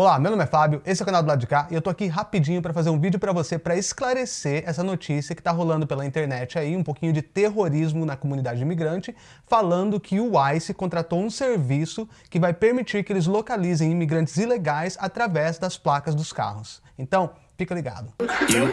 Olá, meu nome é Fábio, esse é o canal do lado de cá e eu tô aqui rapidinho para fazer um vídeo para você para esclarecer essa notícia que tá rolando pela internet aí, um pouquinho de terrorismo na comunidade imigrante, falando que o ICE contratou um serviço que vai permitir que eles localizem imigrantes ilegais através das placas dos carros. Então, fica ligado. You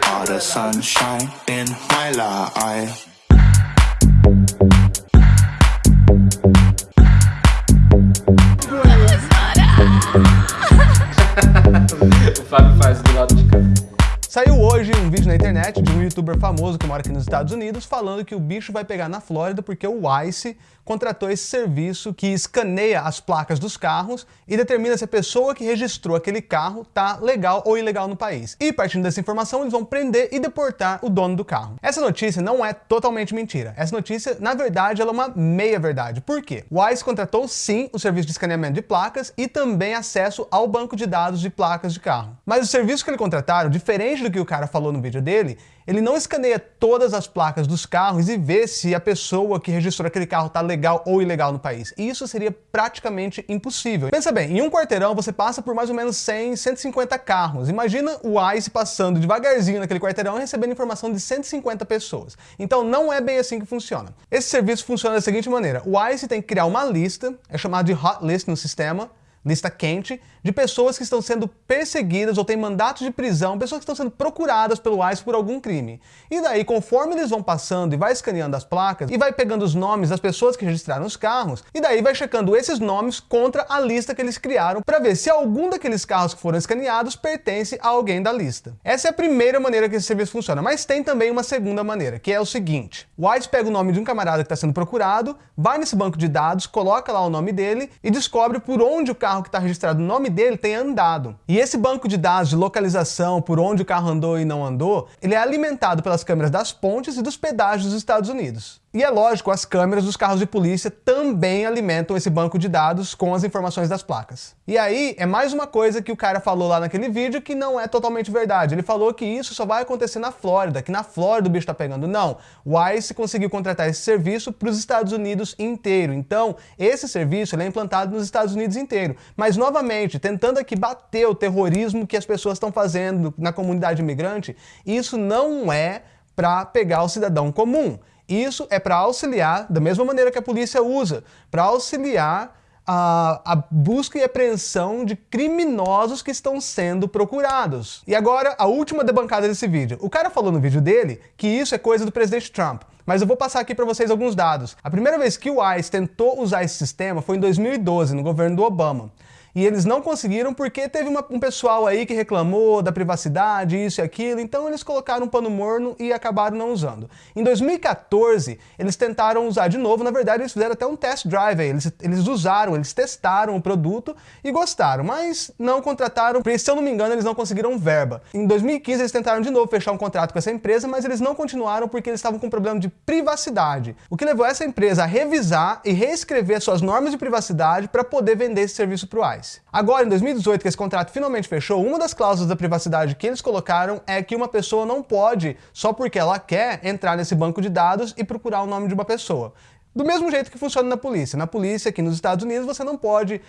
um vídeo na internet de um youtuber famoso que mora aqui nos Estados Unidos falando que o bicho vai pegar na Flórida porque o ICE contratou esse serviço que escaneia as placas dos carros e determina se a pessoa que registrou aquele carro tá legal ou ilegal no país. E partindo dessa informação, eles vão prender e deportar o dono do carro. Essa notícia não é totalmente mentira. Essa notícia, na verdade, ela é uma meia-verdade. Por quê? O ICE contratou sim o serviço de escaneamento de placas e também acesso ao banco de dados de placas de carro. Mas o serviço que ele contrataram, diferente do que o cara falou no vídeo dele, ele não escaneia todas as placas dos carros e vê se a pessoa que registrou aquele carro está legal ou ilegal no país. E isso seria praticamente impossível. Pensa bem, em um quarteirão você passa por mais ou menos 100, 150 carros. Imagina o ICE passando devagarzinho naquele quarteirão e recebendo informação de 150 pessoas. Então não é bem assim que funciona. Esse serviço funciona da seguinte maneira. O ICE tem que criar uma lista, é chamado de hot list no sistema, lista quente, de pessoas que estão sendo perseguidas ou têm mandatos de prisão, pessoas que estão sendo procuradas pelo ICE por algum crime. E daí, conforme eles vão passando e vai escaneando as placas, e vai pegando os nomes das pessoas que registraram os carros, e daí vai checando esses nomes contra a lista que eles criaram para ver se algum daqueles carros que foram escaneados pertence a alguém da lista. Essa é a primeira maneira que esse serviço funciona, mas tem também uma segunda maneira, que é o seguinte. O ICE pega o nome de um camarada que está sendo procurado, vai nesse banco de dados, coloca lá o nome dele e descobre por onde o carro carro que está registrado no nome dele tem andado. E esse banco de dados de localização, por onde o carro andou e não andou, ele é alimentado pelas câmeras das pontes e dos pedágios dos Estados Unidos. E é lógico, as câmeras dos carros de polícia também alimentam esse banco de dados com as informações das placas. E aí, é mais uma coisa que o cara falou lá naquele vídeo que não é totalmente verdade. Ele falou que isso só vai acontecer na Flórida, que na Flórida o bicho tá pegando. Não, o ICE conseguiu contratar esse serviço para os Estados Unidos inteiro. Então, esse serviço é implantado nos Estados Unidos inteiro. Mas, novamente, tentando aqui bater o terrorismo que as pessoas estão fazendo na comunidade imigrante, isso não é para pegar o cidadão comum. Isso é para auxiliar, da mesma maneira que a polícia usa, para auxiliar a, a, busca e apreensão de criminosos que estão sendo procurados. E agora, a última debancada desse vídeo. O cara falou no vídeo dele que isso é coisa do presidente Trump. Mas eu vou passar aqui para vocês alguns dados. A primeira vez que o ICE tentou usar esse sistema foi em 2012, no governo do Obama e eles não conseguiram porque teve uma, um pessoal aí que reclamou da privacidade, isso e aquilo, então eles colocaram um pano morno e acabaram não usando. Em 2014, eles tentaram usar de novo, na verdade eles fizeram até um test drive aí, eles, eles usaram, eles testaram o produto e gostaram, mas não contrataram, porque se eu não me engano eles não conseguiram verba. Em 2015 eles tentaram de novo fechar um contrato com essa empresa, mas eles não continuaram porque eles estavam com um problema de privacidade, o que levou essa empresa a revisar e reescrever suas normas de privacidade para poder vender esse serviço para o ICE. Agora, em 2018, que esse contrato finalmente fechou, uma das cláusulas da privacidade que eles colocaram é que uma pessoa não pode, só porque ela quer, entrar nesse banco de dados e procurar o nome de uma pessoa. Do mesmo jeito que funciona na polícia. Na polícia, aqui nos Estados Unidos, você não pode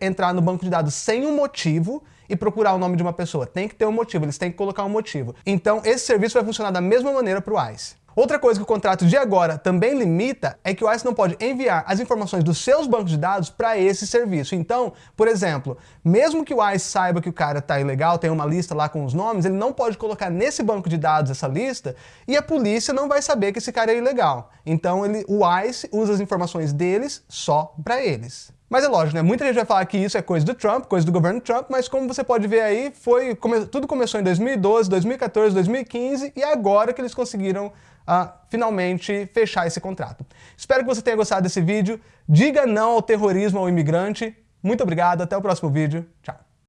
entrar no banco de dados sem um motivo e procurar o nome de uma pessoa. Tem que ter um motivo, eles têm que colocar um motivo. Então, esse serviço vai funcionar da mesma maneira para o ICE. Outra coisa que o contrato de agora também limita é que o ICE não pode enviar as informações dos seus bancos de dados para esse serviço. Então, por exemplo, mesmo que o ICE saiba que o cara está ilegal, tem uma lista lá com os nomes, ele não pode colocar nesse banco de dados essa lista e a polícia não vai saber que esse cara é ilegal. Então ele, o ICE usa as informações deles só para eles. Mas é lógico, né? Muita gente vai falar que isso é coisa do Trump, coisa do governo Trump, mas como você pode ver aí, foi, come, tudo começou em 2012, 2014, 2015 e agora que eles conseguiram uh, finalmente fechar esse contrato. Espero que você tenha gostado desse vídeo. Diga não ao terrorismo ao imigrante. Muito obrigado, até o próximo vídeo. Tchau.